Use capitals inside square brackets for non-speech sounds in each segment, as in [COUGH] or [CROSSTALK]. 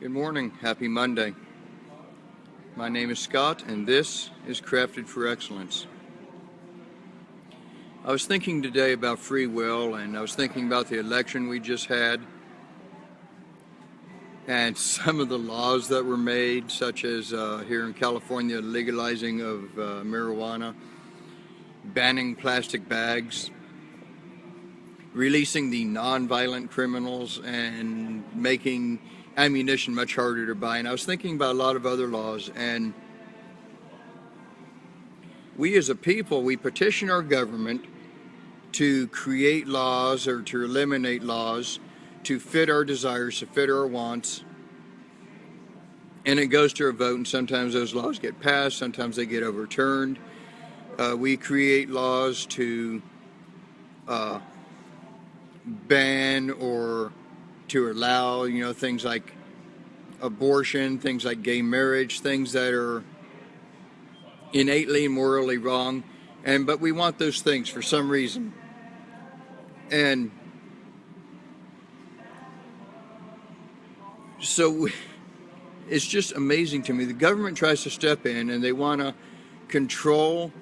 Good morning. Happy Monday. My name is Scott, and this is Crafted for Excellence. I was thinking today about free will, and I was thinking about the election we just had, and [LAUGHS] some of the laws that were made, such as uh, here in California, legalizing of uh, marijuana, banning plastic bags, releasing the non-violent criminals, and making ammunition much harder to buy. And I was thinking about a lot of other laws and we as a people, we petition our government to create laws or to eliminate laws to fit our desires, to fit our wants. And it goes to a vote and sometimes those laws get passed, sometimes they get overturned. Uh, we create laws to uh, ban or to allow, you know, things like abortion, things like gay marriage, things that are innately morally wrong. And but we want those things for some reason. And so it's just amazing to me. The government tries to step in and they want to control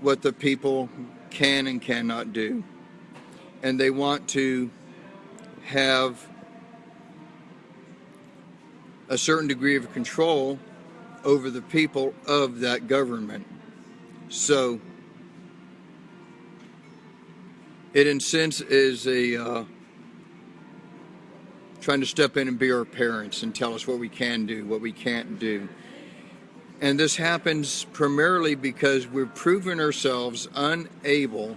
what the people can and cannot do. And they want to have a certain degree of control over the people of that government. So it in sense is a uh, trying to step in and be our parents and tell us what we can do, what we can't do. And this happens primarily because we've proven ourselves unable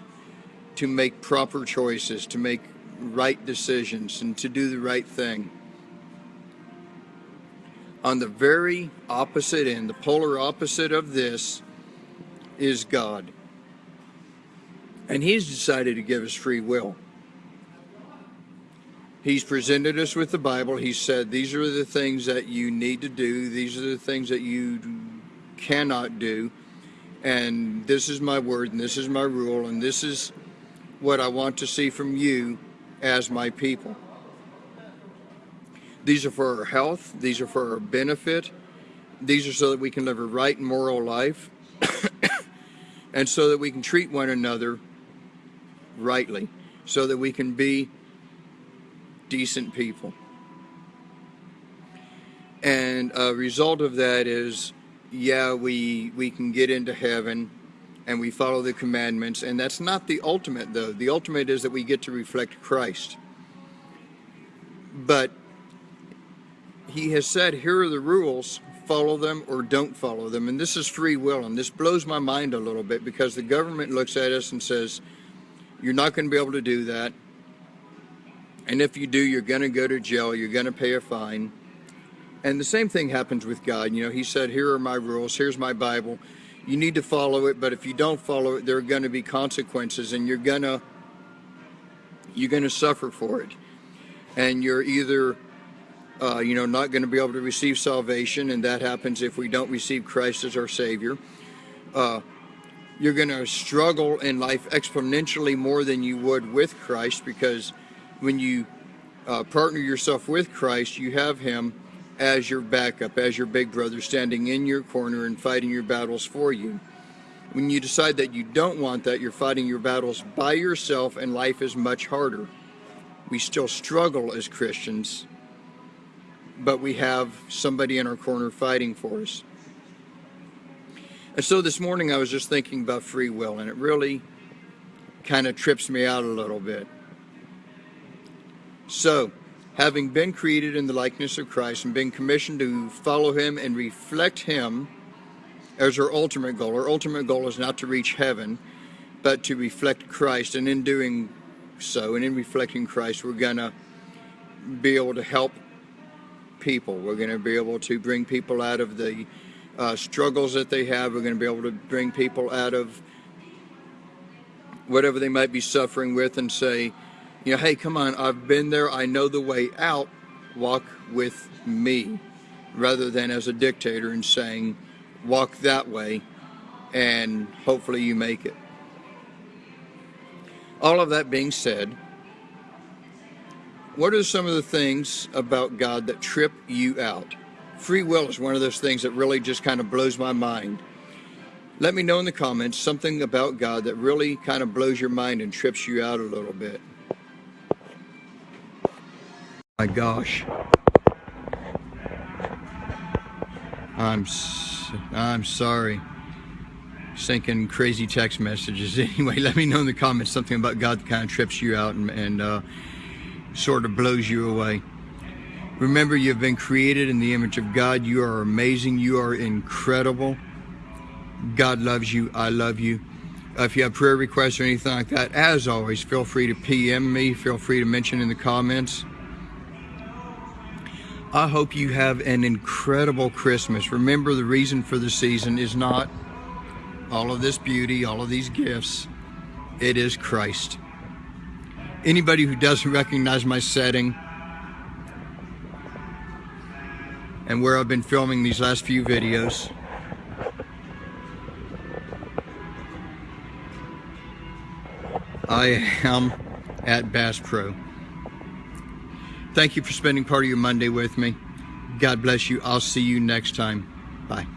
to make proper choices, to make right decisions, and to do the right thing. On the very opposite end, the polar opposite of this, is God. And He's decided to give us free will. He's presented us with the Bible. He said, These are the things that you need to do, these are the things that you cannot do. And this is my word, and this is my rule, and this is what I want to see from you as my people. These are for our health. These are for our benefit. These are so that we can live a right and moral life [COUGHS] and so that we can treat one another rightly, so that we can be decent people. And a result of that is, yeah, we, we can get into heaven and we follow the commandments. And that's not the ultimate, though. The ultimate is that we get to reflect Christ. But he has said, here are the rules, follow them or don't follow them. And this is free will. And this blows my mind a little bit because the government looks at us and says, you're not going to be able to do that. And if you do, you're going to go to jail. You're going to pay a fine. And the same thing happens with God. You know, he said, here are my rules. Here's my Bible. You need to follow it. But if you don't follow it, there are going to be consequences and you're going to, you're going to suffer for it. And you're either uh, you know, not going to be able to receive salvation, and that happens if we don't receive Christ as our Savior. Uh, you're going to struggle in life exponentially more than you would with Christ because when you uh, partner yourself with Christ, you have Him as your backup, as your big brother standing in your corner and fighting your battles for you. When you decide that you don't want that, you're fighting your battles by yourself and life is much harder. We still struggle as Christians but we have somebody in our corner fighting for us. And so this morning I was just thinking about free will, and it really kind of trips me out a little bit. So, having been created in the likeness of Christ and being commissioned to follow Him and reflect Him as our ultimate goal, our ultimate goal is not to reach heaven, but to reflect Christ. And in doing so, and in reflecting Christ, we're going to be able to help people. We're going to be able to bring people out of the uh, struggles that they have. We're going to be able to bring people out of whatever they might be suffering with and say, you know, hey, come on, I've been there. I know the way out. Walk with me. Rather than as a dictator and saying, walk that way and hopefully you make it. All of that being said, what are some of the things about God that trip you out? Free will is one of those things that really just kind of blows my mind. Let me know in the comments something about God that really kind of blows your mind and trips you out a little bit. My gosh. I'm I'm sorry. Sinking crazy text messages. [LAUGHS] Anyway, let me know in the comments something about God that kind of trips you out and, and uh, sort of blows you away. Remember, you've been created in the image of God. You are amazing. You are incredible. God loves you. I love you. If you have prayer requests or anything like that, as always, feel free to PM me. Feel free to mention in the comments. I hope you have an incredible Christmas. Remember, the reason for the season is not all of this beauty, all of these gifts. It is Christ. Anybody who doesn't recognize my setting and where I've been filming these last few videos, I am at Bass Pro. Thank you for spending part of your Monday with me. God bless you. I'll see you next time. Bye.